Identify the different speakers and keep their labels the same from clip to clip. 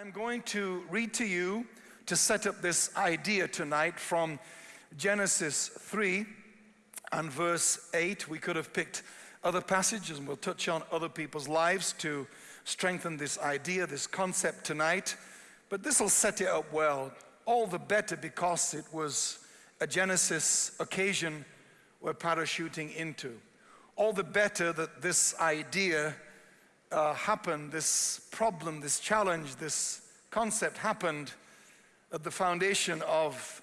Speaker 1: I'm going to read to you to set up this idea tonight from Genesis 3 and verse 8. We could have picked other passages and we'll touch on other people's lives to strengthen this idea, this concept tonight. But this will set it up well, all the better because it was a Genesis occasion we're parachuting into. All the better that this idea uh, happened, this problem, this challenge, this concept happened at the foundation of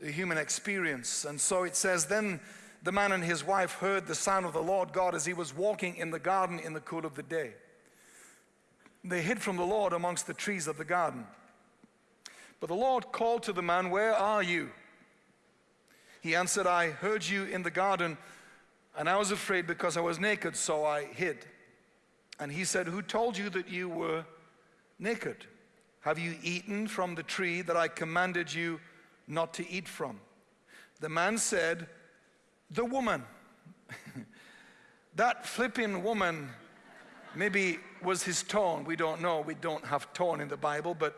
Speaker 1: the human experience. And so it says, then the man and his wife heard the sound of the Lord God as he was walking in the garden in the cool of the day. They hid from the Lord amongst the trees of the garden. But the Lord called to the man, Where are you? He answered, I heard you in the garden, and I was afraid because I was naked, so I hid. And he said, Who told you that you were naked? Have you eaten from the tree that I commanded you not to eat from? The man said, The woman. that flipping woman maybe was his tone. We don't know. We don't have tone in the Bible. But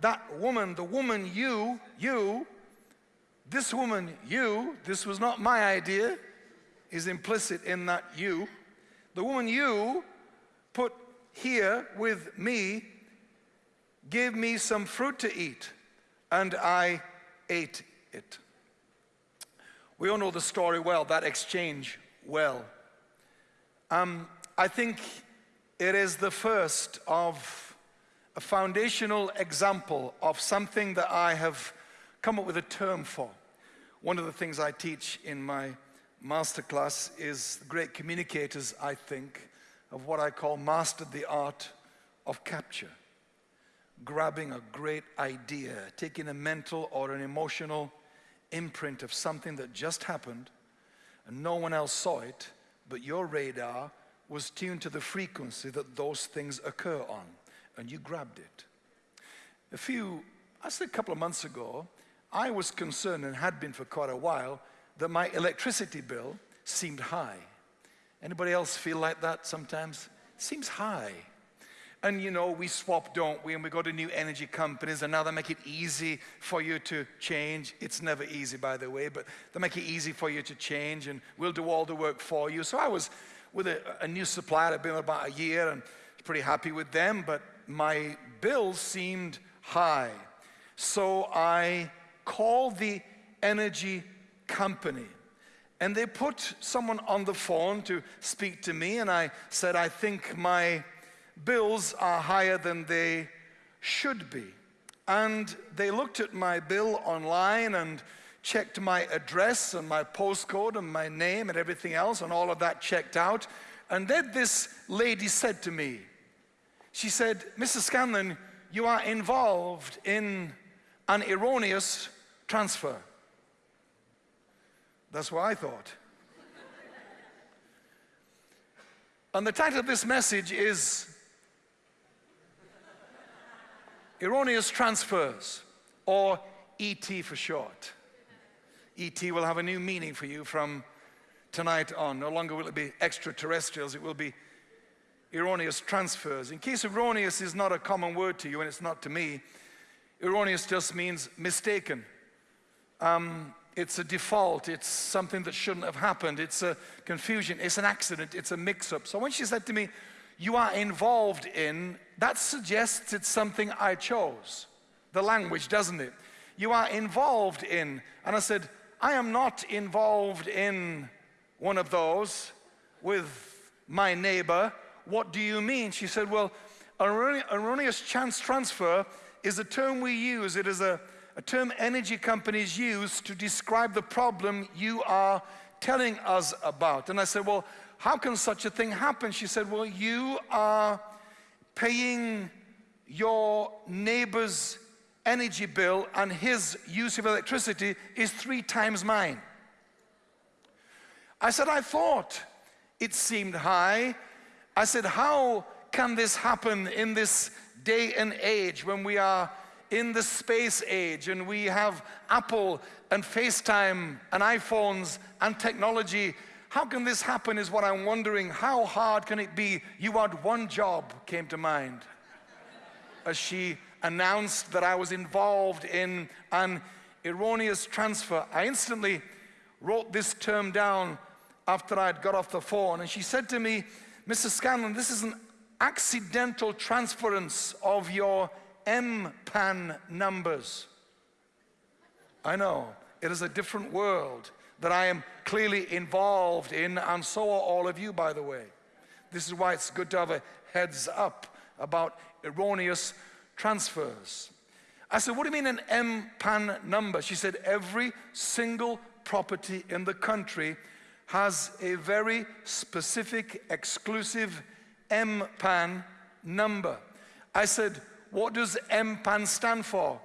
Speaker 1: that woman, the woman you, you, this woman you, this was not my idea, is implicit in that you. The woman you put here with me Give me some fruit to eat, and I ate it. We all know the story well, that exchange well. Um, I think it is the first of a foundational example of something that I have come up with a term for. One of the things I teach in my masterclass is great communicators, I think, of what I call mastered the art of capture. Grabbing a great idea, taking a mental or an emotional imprint of something that just happened and no one else saw it, but your radar was tuned to the frequency that those things occur on, and you grabbed it. A few, I say a couple of months ago, I was concerned and had been for quite a while that my electricity bill seemed high. Anybody else feel like that sometimes? Seems high. And you know, we swap, don't we? And we go to new energy companies and now they make it easy for you to change. It's never easy, by the way, but they make it easy for you to change and we'll do all the work for you. So I was with a, a new supplier, I've been about a year and pretty happy with them, but my bill seemed high. So I called the energy company and they put someone on the phone to speak to me, and I said, I think my bills are higher than they should be. And they looked at my bill online and checked my address and my postcode and my name and everything else, and all of that checked out. And then this lady said to me, she said, Mr. Scanlon, you are involved in an erroneous transfer. That's what I thought. and the title of this message is Erroneous Transfers, or ET for short. ET will have a new meaning for you from tonight on. No longer will it be extraterrestrials, it will be erroneous transfers. In case erroneous is not a common word to you, and it's not to me, erroneous just means mistaken. Um, it's a default, it's something that shouldn't have happened, it's a confusion, it's an accident, it's a mix-up. So when she said to me, you are involved in, that suggests it's something I chose. The language, doesn't it? You are involved in, and I said, I am not involved in one of those with my neighbor. What do you mean? She said, well, erroneous chance transfer is a term we use. It is a a term energy companies use to describe the problem you are telling us about. And I said, well, how can such a thing happen? She said, well, you are paying your neighbor's energy bill and his use of electricity is three times mine. I said, I thought it seemed high. I said, how can this happen in this day and age when we are in the space age and we have Apple and FaceTime and iPhones and technology. How can this happen is what I'm wondering. How hard can it be? You had one job came to mind. as she announced that I was involved in an erroneous transfer. I instantly wrote this term down after I'd got off the phone, and she said to me, Mrs. Scanlon, this is an accidental transference of your MPAN numbers. I know, it is a different world that I am clearly involved in, and so are all of you, by the way. This is why it's good to have a heads up about erroneous transfers. I said, What do you mean an MPAN number? She said, Every single property in the country has a very specific, exclusive MPAN number. I said, What does MPAN stand for?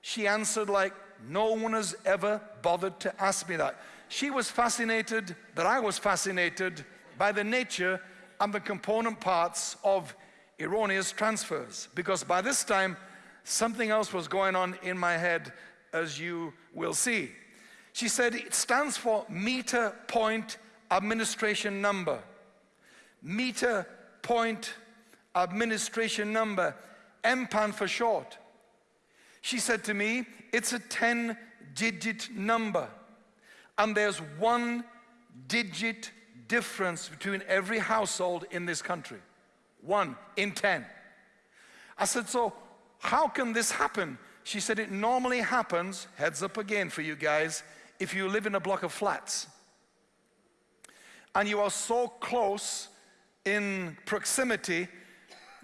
Speaker 1: She answered like no one has ever bothered to ask me that. She was fascinated that I was fascinated by the nature and the component parts of erroneous transfers because by this time something else was going on in my head as you will see. She said it stands for meter point administration number. Meter point administration number, MPAN for short. She said to me, it's a 10 digit number. And there's one digit difference between every household in this country. One in 10. I said, so how can this happen? She said, it normally happens, heads up again for you guys, if you live in a block of flats. And you are so close in proximity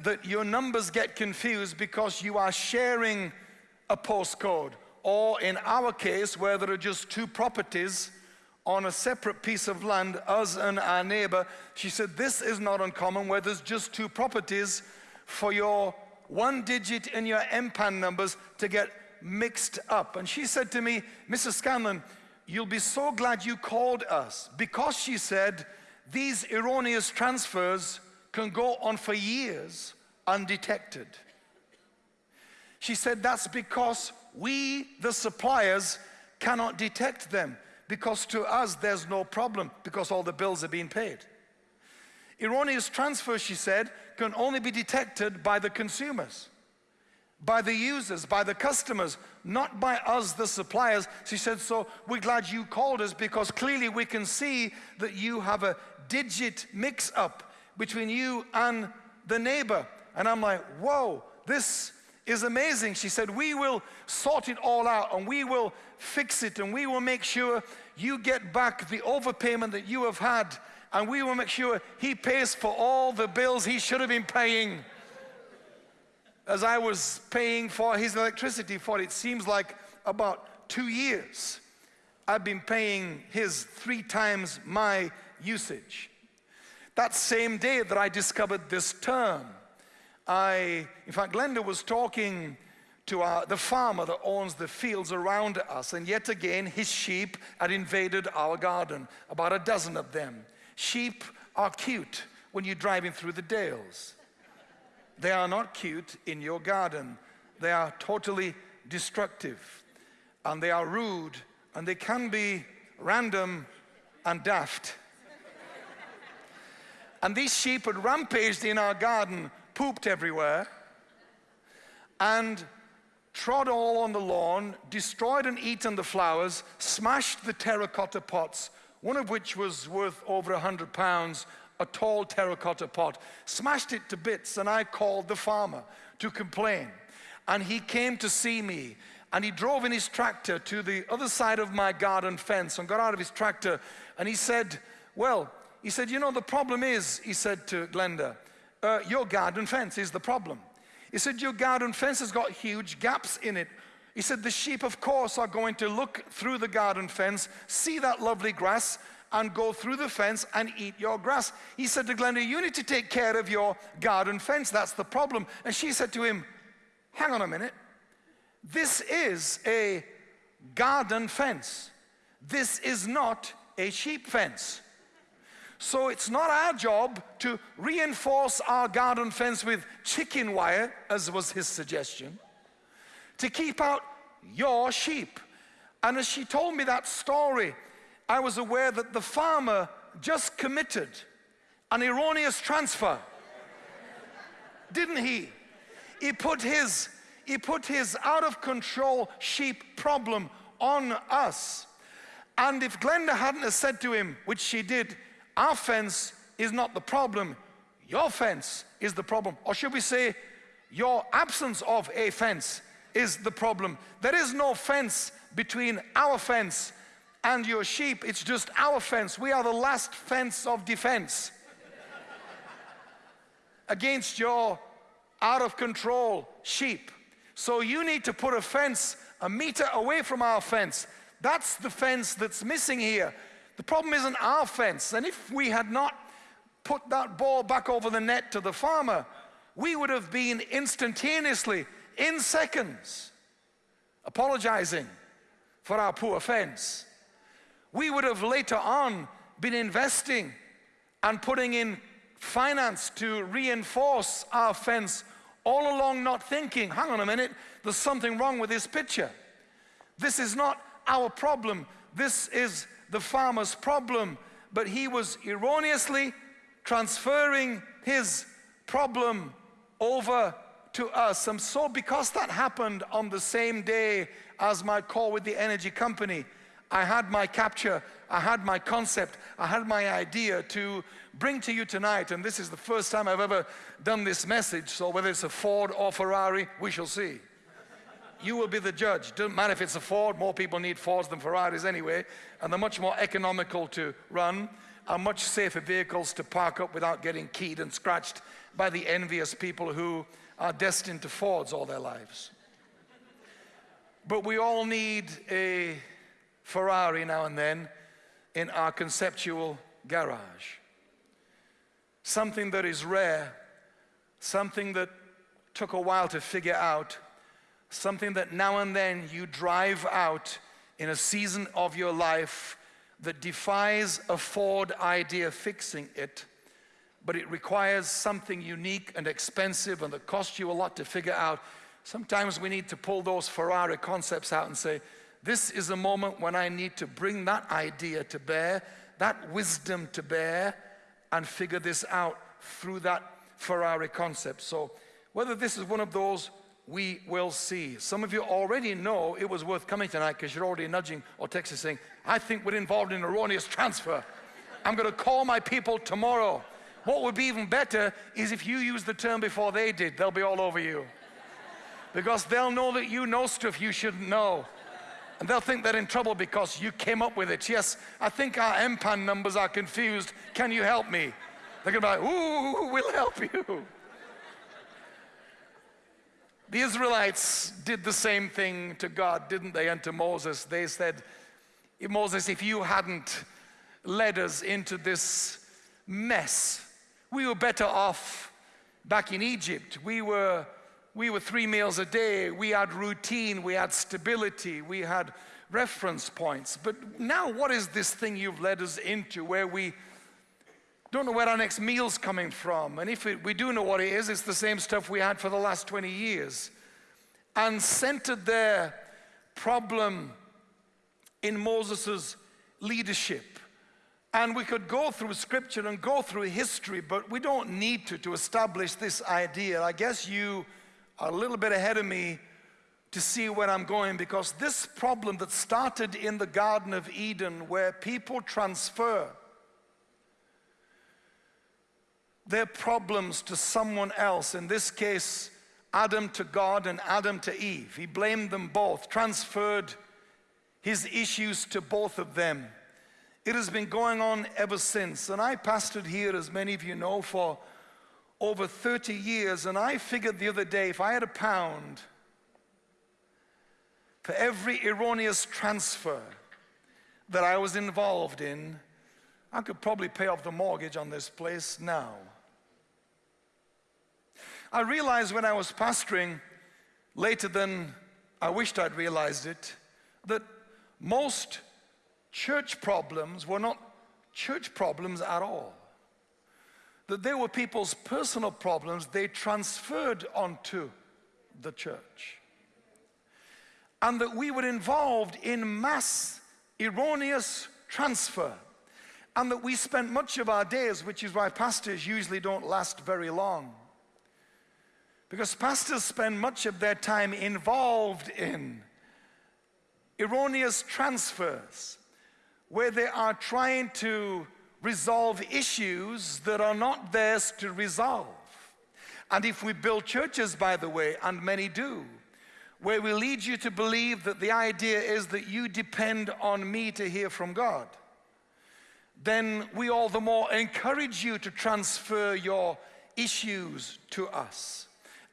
Speaker 1: that your numbers get confused because you are sharing a postcode. Or in our case, where there are just two properties on a separate piece of land, us and our neighbor, she said, this is not uncommon where there's just two properties for your one digit in your MPAN numbers to get mixed up. And she said to me, Mrs. Scanlon, you'll be so glad you called us because she said, these erroneous transfers can go on for years undetected. She said that's because we, the suppliers, cannot detect them because to us there's no problem because all the bills are being paid. Erroneous transfers, she said, can only be detected by the consumers, by the users, by the customers, not by us, the suppliers. She said, so we're glad you called us because clearly we can see that you have a digit mix up between you and the neighbor. And I'm like, whoa, this is amazing. She said, We will sort it all out and we will fix it and we will make sure you get back the overpayment that you have had and we will make sure he pays for all the bills he should have been paying. As I was paying for his electricity for it seems like about two years, I've been paying his three times my usage. That same day that I discovered this term, I, in fact, Glenda was talking to our, the farmer that owns the fields around us, and yet again, his sheep had invaded our garden, about a dozen of them. Sheep are cute when you're driving through the dales. They are not cute in your garden. They are totally destructive, and they are rude, and they can be random and daft. And these sheep had rampaged in our garden pooped everywhere, and trod all on the lawn, destroyed and eaten the flowers, smashed the terracotta pots, one of which was worth over a hundred pounds, a tall terracotta pot, smashed it to bits, and I called the farmer to complain. And he came to see me, and he drove in his tractor to the other side of my garden fence and got out of his tractor, and he said, well, he said, you know, the problem is, he said to Glenda, uh, your garden fence is the problem. He said, Your garden fence has got huge gaps in it. He said, The sheep, of course, are going to look through the garden fence, see that lovely grass, and go through the fence and eat your grass. He said to Glenda, You need to take care of your garden fence. That's the problem. And she said to him, Hang on a minute. This is a garden fence. This is not a sheep fence. So it's not our job to reinforce our garden fence with chicken wire, as was his suggestion, to keep out your sheep. And as she told me that story, I was aware that the farmer just committed an erroneous transfer. Didn't he? he put his, he put his out of control sheep problem on us. And if Glenda hadn't said to him, which she did, our fence is not the problem, your fence is the problem. Or should we say, your absence of a fence is the problem. There is no fence between our fence and your sheep, it's just our fence. We are the last fence of defense against your out of control sheep. So you need to put a fence a meter away from our fence. That's the fence that's missing here. The problem isn't our fence. And if we had not put that ball back over the net to the farmer, we would have been instantaneously, in seconds, apologizing for our poor fence. We would have later on been investing and putting in finance to reinforce our fence all along not thinking, hang on a minute, there's something wrong with this picture. This is not our problem. This is the farmer's problem. But he was erroneously transferring his problem over to us. And so, because that happened on the same day as my call with the energy company, I had my capture, I had my concept, I had my idea to bring to you tonight. And this is the first time I've ever done this message. So, whether it's a Ford or Ferrari, we shall see. You will be the judge. Doesn't matter if it's a Ford, more people need Fords than Ferraris anyway, and they're much more economical to run, are much safer vehicles to park up without getting keyed and scratched by the envious people who are destined to Fords all their lives. But we all need a Ferrari now and then in our conceptual garage. Something that is rare, something that took a while to figure out, something that now and then you drive out in a season of your life that defies a Ford idea fixing it, but it requires something unique and expensive and that costs you a lot to figure out. Sometimes we need to pull those Ferrari concepts out and say, this is a moment when I need to bring that idea to bear, that wisdom to bear, and figure this out through that Ferrari concept. So, whether this is one of those, we will see. Some of you already know it was worth coming tonight because you're already nudging or texting saying, I think we're involved in erroneous transfer. I'm going to call my people tomorrow. What would be even better is if you use the term before they did, they'll be all over you. Because they'll know that you know stuff you shouldn't know. And they'll think they're in trouble because you came up with it. Yes, I think our MPAN numbers are confused. Can you help me? They're going to be like, ooh, we'll help you. The Israelites did the same thing to God, didn't they? And to Moses. They said, Moses, if you hadn't led us into this mess, we were better off back in Egypt. We were we were three meals a day, we had routine, we had stability, we had reference points. But now, what is this thing you've led us into where we don't know where our next meal's coming from? And if it, we do know what it is, it's the same stuff we had for the last 20 years. And centered their problem in Moses' leadership. And we could go through scripture and go through history, but we don't need to to establish this idea. I guess you are a little bit ahead of me to see where I'm going because this problem that started in the Garden of Eden, where people transfer their problems to someone else, in this case, Adam to God and Adam to Eve. He blamed them both, transferred his issues to both of them. It has been going on ever since. And I pastored here, as many of you know, for over 30 years, and I figured the other day if I had a pound for every erroneous transfer that I was involved in, I could probably pay off the mortgage on this place now. I realized when I was pastoring, later than I wished I'd realized it, that most church problems were not church problems at all that they were people's personal problems they transferred onto the church. And that we were involved in mass erroneous transfer. And that we spent much of our days, which is why pastors usually don't last very long, Because pastors spend much of their time involved in erroneous transfers where they are trying to resolve issues that are not theirs to resolve. And if we build churches, by the way, and many do, where we lead you to believe that the idea is that you depend on me to hear from God, then we all the more encourage you to transfer your issues to us.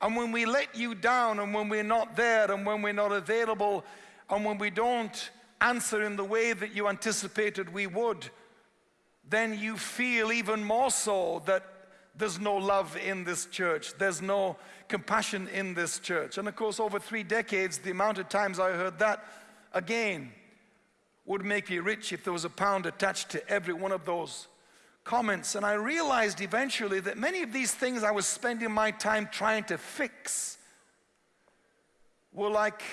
Speaker 1: And when we let you down, and when we're not there, and when we're not available, and when we don't answer in the way that you anticipated we would, then you feel even more so that there's no love in this church. There's no compassion in this church. And of course, over three decades, the amount of times I heard that again would make me rich if there was a pound attached to every one of those comments. And I realized eventually that many of these things I was spending my time trying to fix were like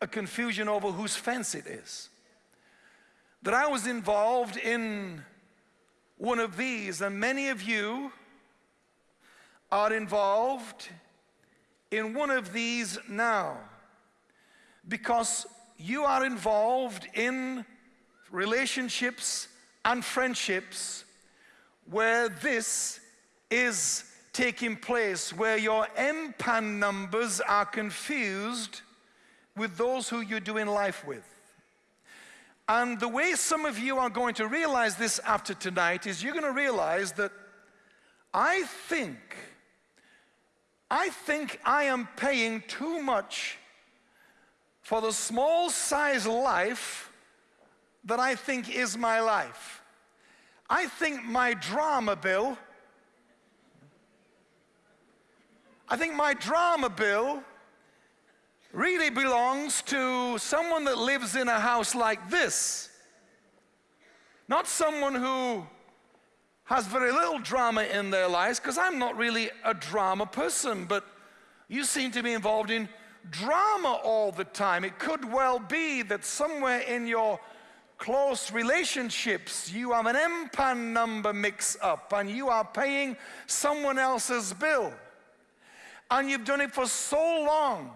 Speaker 1: a confusion over whose fence it is. That I was involved in one of these, and many of you are involved in one of these now because you are involved in relationships and friendships where this is taking place, where your MPAN numbers are confused with those who you're doing life with. And the way some of you are going to realize this after tonight is you're going to realize that I think, I think I am paying too much for the small size life that I think is my life. I think my drama bill, I think my drama bill really belongs to someone that lives in a house like this. Not someone who has very little drama in their lives, because I'm not really a drama person, but you seem to be involved in drama all the time. It could well be that somewhere in your close relationships, you have an MPAN number mix up and you are paying someone else's bill. And you've done it for so long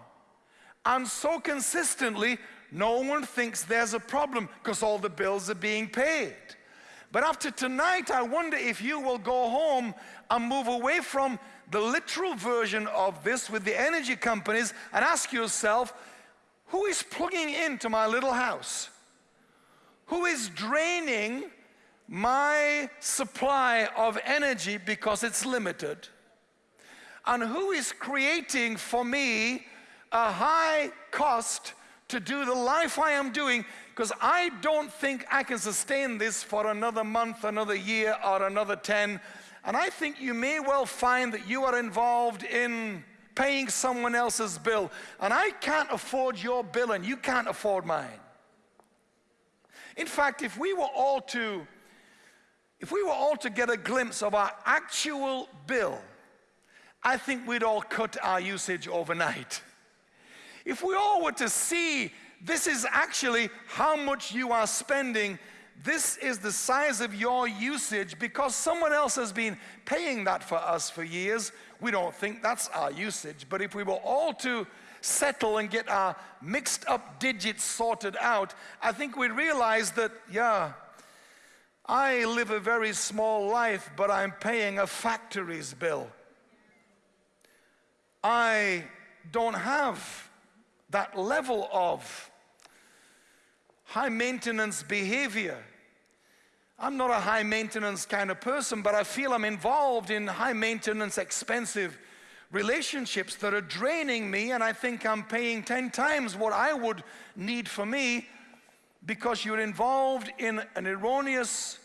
Speaker 1: and so consistently, no one thinks there's a problem because all the bills are being paid. But after tonight, I wonder if you will go home and move away from the literal version of this with the energy companies and ask yourself, who is plugging into my little house? Who is draining my supply of energy because it's limited? And who is creating for me a high cost to do the life I am doing because I don't think I can sustain this for another month, another year, or another 10. And I think you may well find that you are involved in paying someone else's bill. And I can't afford your bill, and you can't afford mine. In fact, if we were all to if we were all to get a glimpse of our actual bill, I think we'd all cut our usage overnight. If we all were to see this is actually how much you are spending, this is the size of your usage because someone else has been paying that for us for years. We don't think that's our usage, but if we were all to settle and get our mixed up digits sorted out, I think we'd realize that, yeah, I live a very small life, but I'm paying a factory's bill. I don't have that level of high maintenance behavior. I'm not a high maintenance kind of person, but I feel I'm involved in high maintenance, expensive relationships that are draining me, and I think I'm paying 10 times what I would need for me because you're involved in an erroneous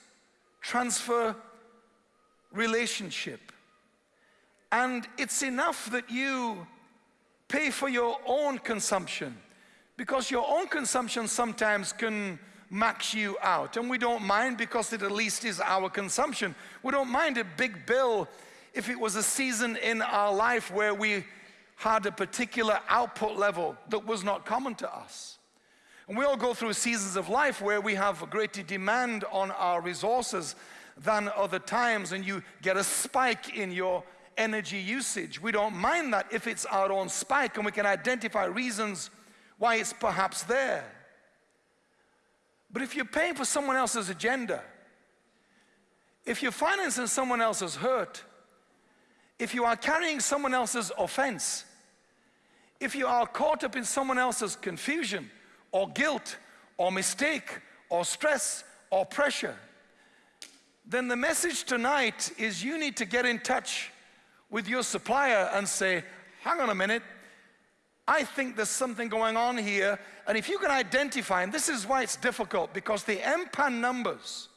Speaker 1: transfer relationship. And it's enough that you pay for your own consumption because your own consumption sometimes can max you out. And we don't mind because it at least is our consumption. We don't mind a big bill if it was a season in our life where we had a particular output level that was not common to us. And we all go through seasons of life where we have a greater demand on our resources than other times, and you get a spike in your energy usage. We don't mind that if it's our own spike and we can identify reasons why it's perhaps there. But if you're paying for someone else's agenda, if you're financing someone else's hurt, if you are carrying someone else's offense, if you are caught up in someone else's confusion or guilt or mistake or stress or pressure, then the message tonight is you need to get in touch with your supplier and say, hang on a minute, I think there's something going on here. And if you can identify, and this is why it's difficult, because the MPAN numbers,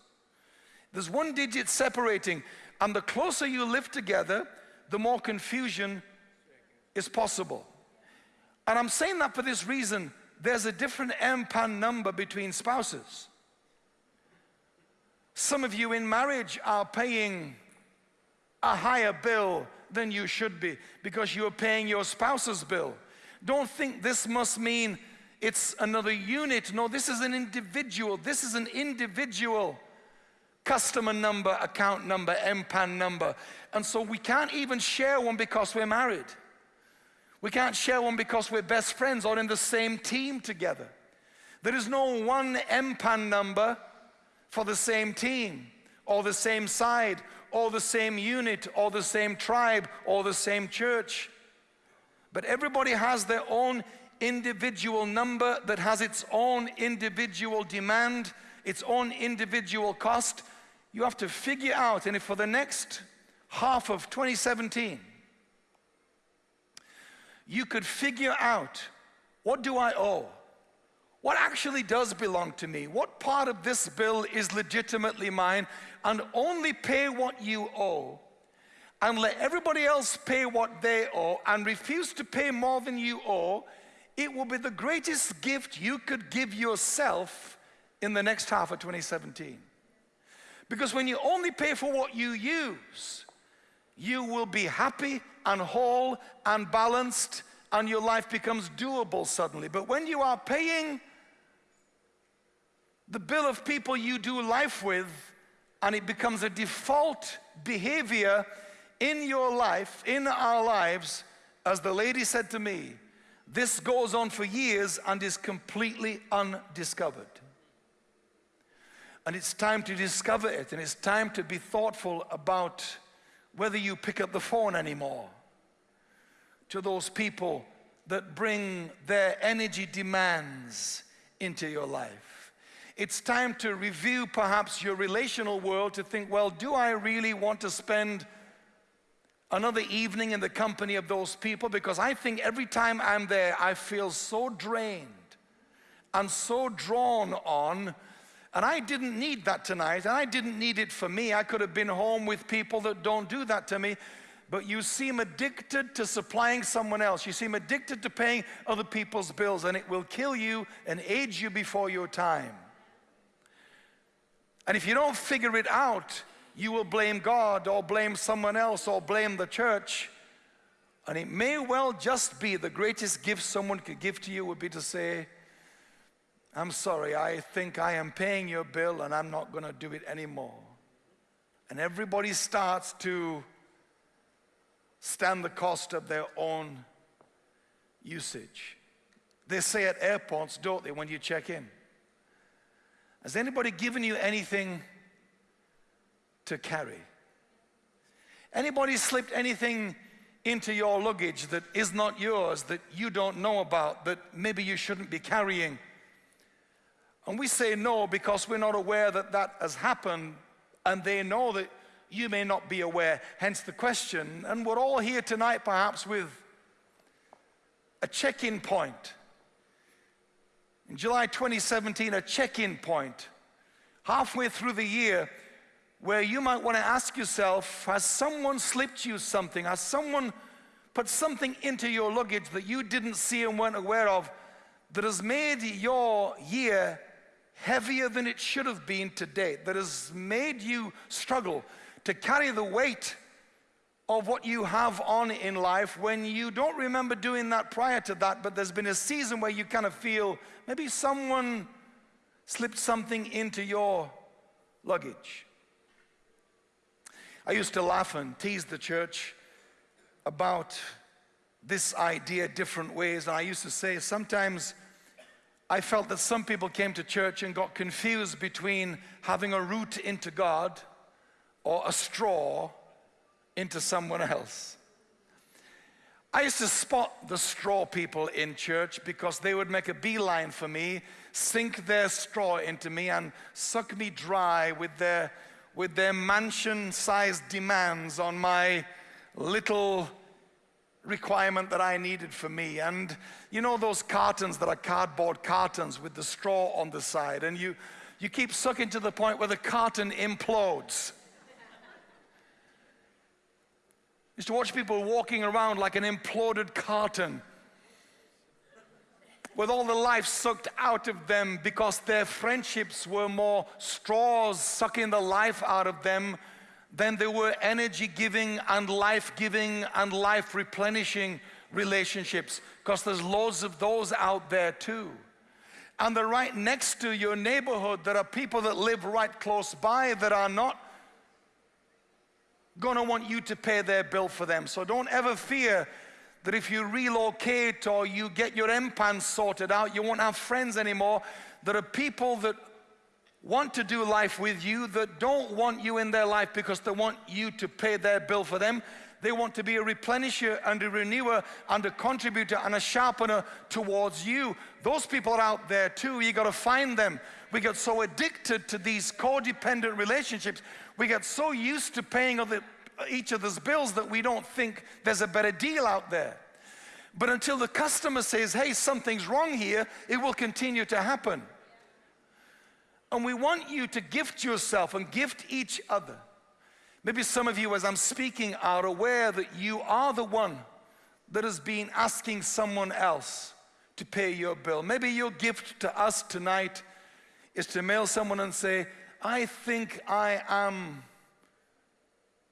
Speaker 1: there's one digit separating, and the closer you live together, the more confusion is possible. And I'm saying that for this reason. There's a different MPAN number between spouses. Some of you in marriage are paying a higher bill than you should be because you're paying your spouse's bill. Don't think this must mean it's another unit. No, this is an individual. This is an individual customer number, account number, MPAN number. And so we can't even share one because we're married. We can't share one because we're best friends or in the same team together. There is no one MPAN number for the same team or the same side or the same unit or the same tribe or the same church. But everybody has their own individual number that has its own individual demand, its own individual cost. You have to figure out, and if for the next half of 2017, you could figure out what do I owe? What actually does belong to me? What part of this bill is legitimately mine? And only pay what you owe and let everybody else pay what they owe and refuse to pay more than you owe, it will be the greatest gift you could give yourself in the next half of 2017. Because when you only pay for what you use, you will be happy and whole and balanced and your life becomes doable suddenly. But when you are paying the bill of people you do life with and it becomes a default behavior in your life, in our lives, as the lady said to me, this goes on for years and is completely undiscovered. And it's time to discover it, and it's time to be thoughtful about whether you pick up the phone anymore to those people that bring their energy demands into your life. It's time to review perhaps your relational world to think, well, do I really want to spend another evening in the company of those people because I think every time I'm there, I feel so drained and so drawn on. And I didn't need that tonight, and I didn't need it for me. I could have been home with people that don't do that to me. But you seem addicted to supplying someone else. You seem addicted to paying other people's bills, and it will kill you and age you before your time. And if you don't figure it out, you will blame God or blame someone else or blame the church. And it may well just be the greatest gift someone could give to you would be to say, I'm sorry, I think I am paying your bill and I'm not going to do it anymore. And everybody starts to stand the cost of their own usage. They say at airports, don't they, when you check in? Has anybody given you anything to carry. Anybody slipped anything into your luggage that is not yours, that you don't know about, that maybe you shouldn't be carrying? And we say no because we're not aware that that has happened, and they know that you may not be aware, hence the question. And we're all here tonight, perhaps, with a check in point. In July 2017, a check in point. Halfway through the year, where you might want to ask yourself, has someone slipped you something? Has someone put something into your luggage that you didn't see and weren't aware of that has made your year heavier than it should have been to date, that has made you struggle to carry the weight of what you have on in life when you don't remember doing that prior to that, but there's been a season where you kind of feel maybe someone slipped something into your luggage. I used to laugh and tease the church about this idea different ways. And I used to say sometimes I felt that some people came to church and got confused between having a root into God or a straw into someone else. I used to spot the straw people in church because they would make a beeline for me, sink their straw into me, and suck me dry with their, with their mansion sized demands on my little requirement that I needed for me. And you know those cartons that are cardboard cartons with the straw on the side, and you, you keep sucking to the point where the carton implodes. Used to watch people walking around like an imploded carton with all the life sucked out of them because their friendships were more straws sucking the life out of them then there were energy giving and life giving and life replenishing relationships because there's loads of those out there too. And they're right next to your neighborhood. There are people that live right close by that are not going to want you to pay their bill for them. So don't ever fear that if you relocate or you get your MPAN sorted out, you won't have friends anymore. There are people that want to do life with you that don't want you in their life because they want you to pay their bill for them. They want to be a replenisher and a renewer and a contributor and a sharpener towards you. Those people are out there too. You got to find them. We get so addicted to these codependent relationships. We get so used to paying other, each other's bills that we don't think there's a better deal out there. But until the customer says, hey, something's wrong here, it will continue to happen. And we want you to gift yourself and gift each other. Maybe some of you, as I'm speaking, are aware that you are the one that has been asking someone else to pay your bill. Maybe your gift to us tonight is to mail someone and say, I think I am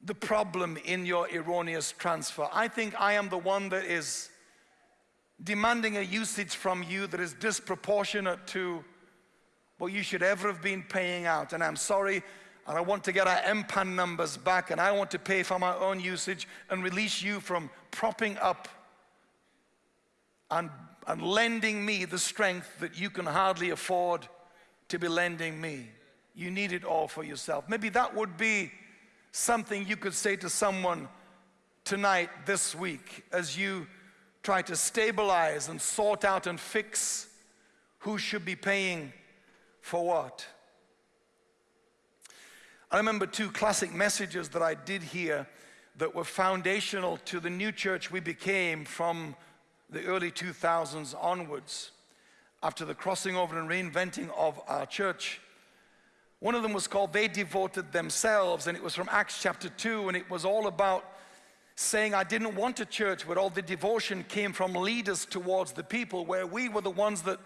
Speaker 1: the problem in your erroneous transfer. I think I am the one that is demanding a usage from you that is disproportionate to what you should ever have been paying out. And I'm sorry, and I want to get our MPAN numbers back, and I want to pay for my own usage and release you from propping up and, and lending me the strength that you can hardly afford to be lending me. You need it all for yourself. Maybe that would be something you could say to someone tonight, this week, as you try to stabilize and sort out and fix who should be paying for what? I remember two classic messages that I did hear that were foundational to the new church we became from the early 2000s onwards after the crossing over and reinventing of our church. One of them was called They Devoted Themselves, and it was from Acts chapter 2, and it was all about saying, I didn't want a church where all the devotion came from leaders towards the people, where we were the ones that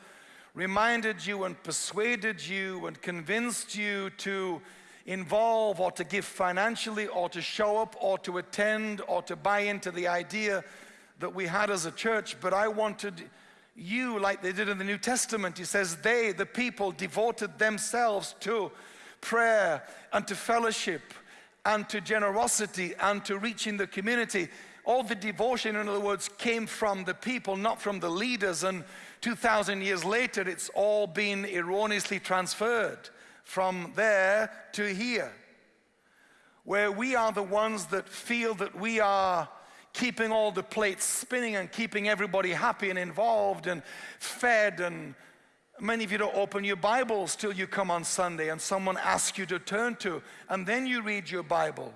Speaker 1: reminded you and persuaded you and convinced you to involve or to give financially or to show up or to attend or to buy into the idea that we had as a church, but I wanted you, like they did in the New Testament. He says, they, the people, devoted themselves to prayer and to fellowship and to generosity and to reaching the community. All the devotion, in other words, came from the people, not from the leaders. And 2,000 years later, it's all been erroneously transferred from there to here, where we are the ones that feel that we are keeping all the plates spinning and keeping everybody happy and involved and fed and many of you don't open your bibles till you come on sunday and someone asks you to turn to and then you read your bible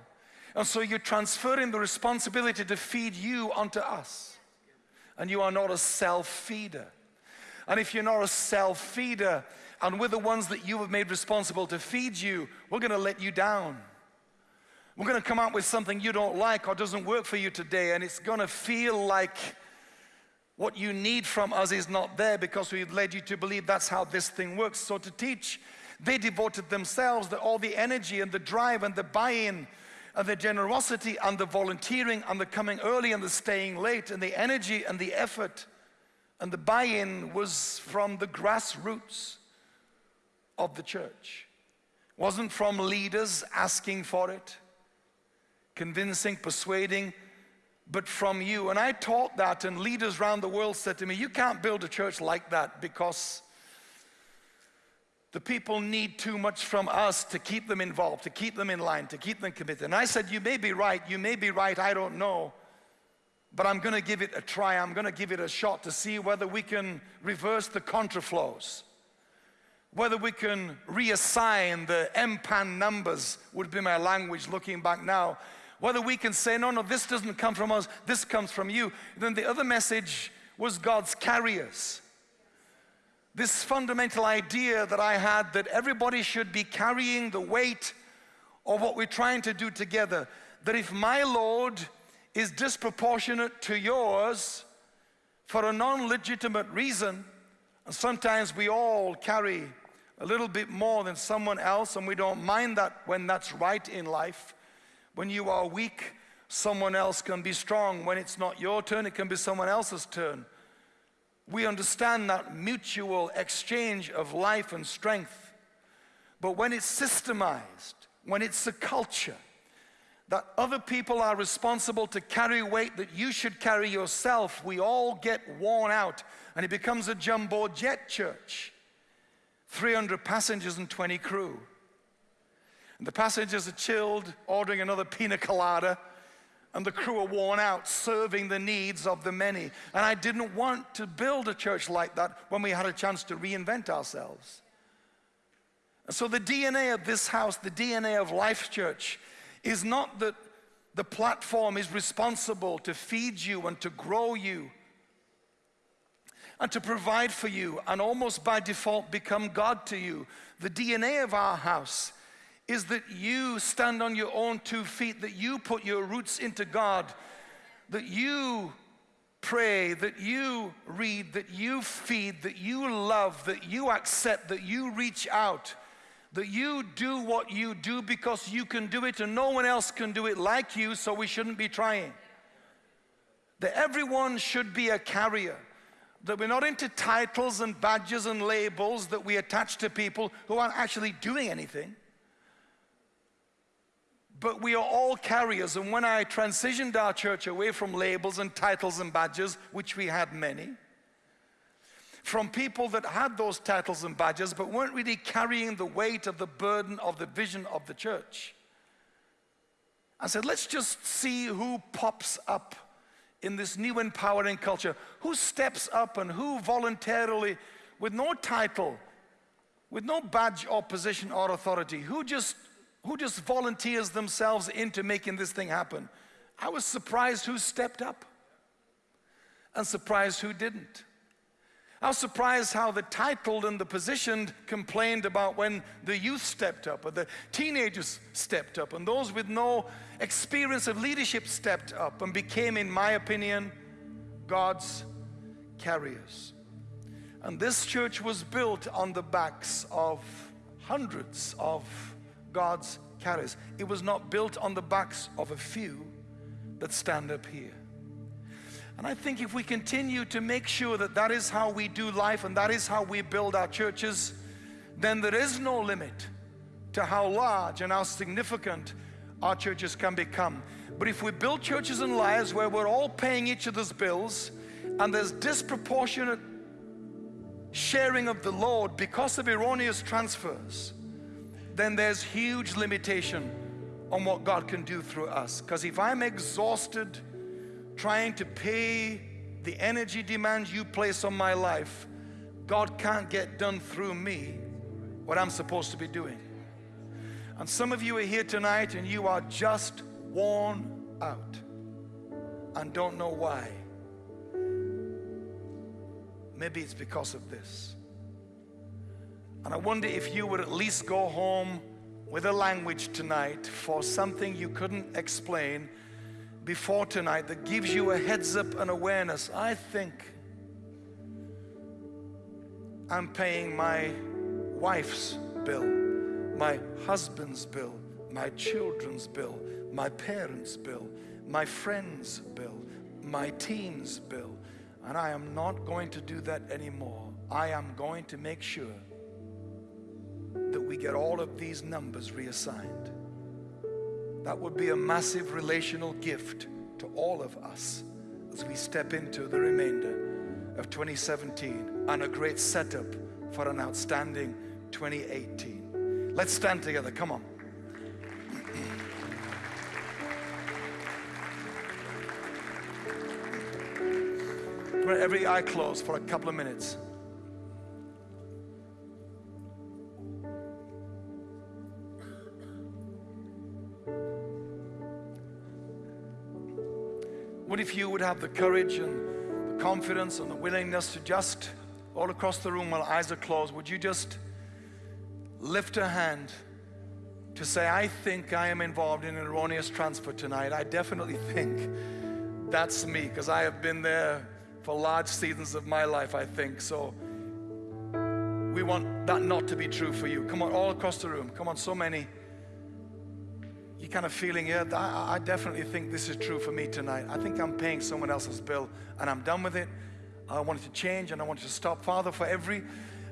Speaker 1: and so you're transferring the responsibility to feed you onto us and you are not a self-feeder and if you're not a self feeder, and we're the ones that you have made responsible to feed you, we're going to let you down. We're going to come out with something you don't like or doesn't work for you today, and it's going to feel like what you need from us is not there because we've led you to believe that's how this thing works. So to teach, they devoted themselves, that all the energy and the drive and the buy-in and the generosity and the volunteering and the coming early and the staying late and the energy and the effort and the buy-in was from the grassroots of the church. It wasn't from leaders asking for it, convincing, persuading, but from you. And I taught that, and leaders around the world said to me, You can't build a church like that because the people need too much from us to keep them involved, to keep them in line, to keep them committed. And I said, You may be right, you may be right, I don't know. But I'm to give it a try. I'm to give it a shot to see whether we can reverse the contraflows, whether we can reassign the MPAN numbers, would be my language looking back now. Whether we can say, no, no, this doesn't come from us, this comes from you. Then the other message was God's carriers. This fundamental idea that I had that everybody should be carrying the weight of what we're trying to do together. That if my load is disproportionate to yours for a non legitimate reason, and sometimes we all carry a little bit more than someone else, and we don't mind that when that's right in life. When you are weak, someone else can be strong. When it's not your turn, it can be someone else's turn we understand that mutual exchange of life and strength. But when it's systemized, when it's a culture, that other people are responsible to carry weight that you should carry yourself, we all get worn out and it becomes a jumbo jet church. 300 passengers and 20 crew. And the passengers are chilled, ordering another pina colada and the crew are worn out serving the needs of the many. And I didn't want to build a church like that when we had a chance to reinvent ourselves. So the DNA of this house, the DNA of Life Church, is not that the platform is responsible to feed you and to grow you and to provide for you and almost by default become God to you. The DNA of our house is that you stand on your own two feet, that you put your roots into God, that you pray, that you read, that you feed, that you love, that you accept, that you reach out, that you do what you do because you can do it and no one else can do it like you, so we shouldn't be trying. That everyone should be a carrier. That we're not into titles and badges and labels that we attach to people who aren't actually doing anything but we are all carriers. And when I transitioned our church away from labels and titles and badges, which we had many, from people that had those titles and badges but weren't really carrying the weight of the burden of the vision of the church, I said, let's just see who pops up in this new empowering culture, who steps up and who voluntarily, with no title, with no badge or position or authority, who just who just volunteers themselves into making this thing happen. I was surprised who stepped up and surprised who didn't. I was surprised how the titled and the positioned complained about when the youth stepped up, or the teenagers stepped up, and those with no experience of leadership stepped up and became, in my opinion, God's carriers. And this church was built on the backs of hundreds of God's carries. It was not built on the backs of a few that stand up here. And I think if we continue to make sure that that is how we do life and that is how we build our churches, then there is no limit to how large and how significant our churches can become. But if we build churches and lives where we're all paying each other's bills and there's disproportionate sharing of the load because of erroneous transfers, then there's huge limitation on what God can do through us. Because if I'm exhausted trying to pay the energy demands you place on my life, God can't get done through me what I'm supposed to be doing. And some of you are here tonight and you are just worn out and don't know why. Maybe it's because of this. And I wonder if you would at least go home with a language tonight for something you couldn't explain before tonight that gives you a heads up and awareness. I think I'm paying my wife's bill, my husband's bill, my children's bill, my parents' bill, my friend's bill, my team's bill. And I am not going to do that anymore. I am going to make sure that we get all of these numbers reassigned. That would be a massive relational gift to all of us as we step into the remainder of 2017 and a great setup for an outstanding 2018. Let's stand together. Come on. Every eye closed for a couple of minutes. If you would have the courage and the confidence and the willingness to just, all across the room while eyes are closed, would you just lift a hand to say, I think I am involved in an erroneous transfer tonight? I definitely think that's me because I have been there for large seasons of my life, I think. So we want that not to be true for you. Come on, all across the room. Come on, so many you kind of feeling, yeah, I, I definitely think this is true for me tonight. I think I'm paying someone else's bill and I'm done with it. I wanted to change and I wanted to stop. Father, for every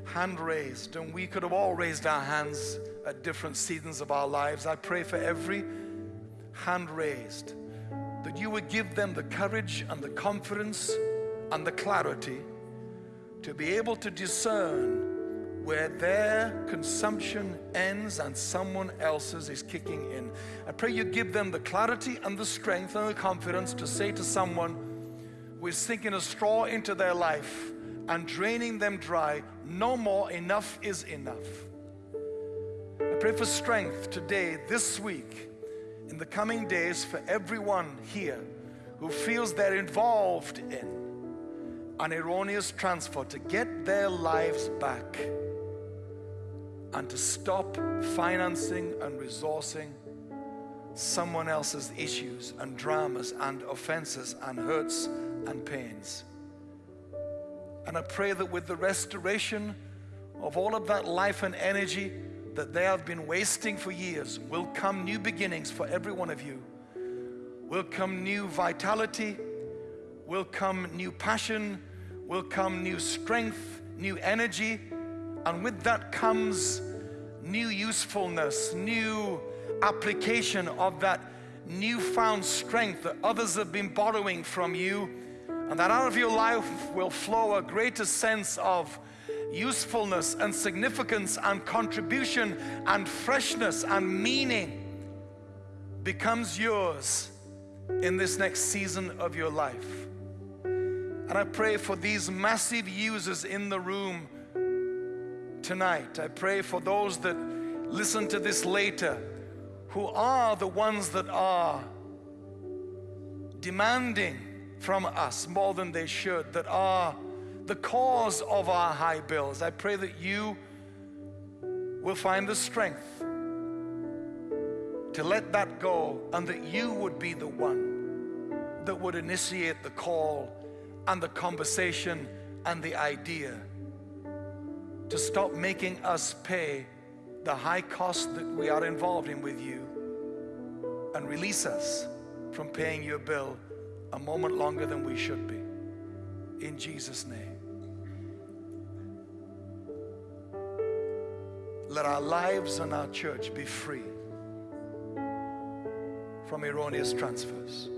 Speaker 1: hand raised, and we could have all raised our hands at different seasons of our lives, I pray for every hand raised that you would give them the courage and the confidence and the clarity to be able to discern where their consumption ends and someone else's is kicking in. I pray you give them the clarity and the strength and the confidence to say to someone who is sinking a straw into their life and draining them dry, no more, enough is enough. I pray for strength today, this week, in the coming days for everyone here who feels they're involved in an erroneous transfer to get their lives back and to stop financing and resourcing someone else's issues and dramas and offenses and hurts and pains. And I pray that with the restoration of all of that life and energy that they have been wasting for years will come new beginnings for every one of you. Will come new vitality, will come new passion, will come new strength, new energy, and with that comes new usefulness, new application of that newfound strength that others have been borrowing from you. And that out of your life will flow a greater sense of usefulness and significance and contribution and freshness and meaning becomes yours in this next season of your life. And I pray for these massive users in the room tonight. I pray for those that listen to this later who are the ones that are demanding from us more than they should, that are the cause of our high bills. I pray that you will find the strength to let that go and that you would be the one that would initiate the call and the conversation and the idea to stop making us pay the high cost that we are involved in with you and release us from paying your bill a moment longer than we should be. In Jesus' name. Let our lives and our church be free from erroneous transfers.